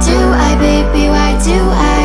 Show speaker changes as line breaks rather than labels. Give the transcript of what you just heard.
do I, baby, why do I?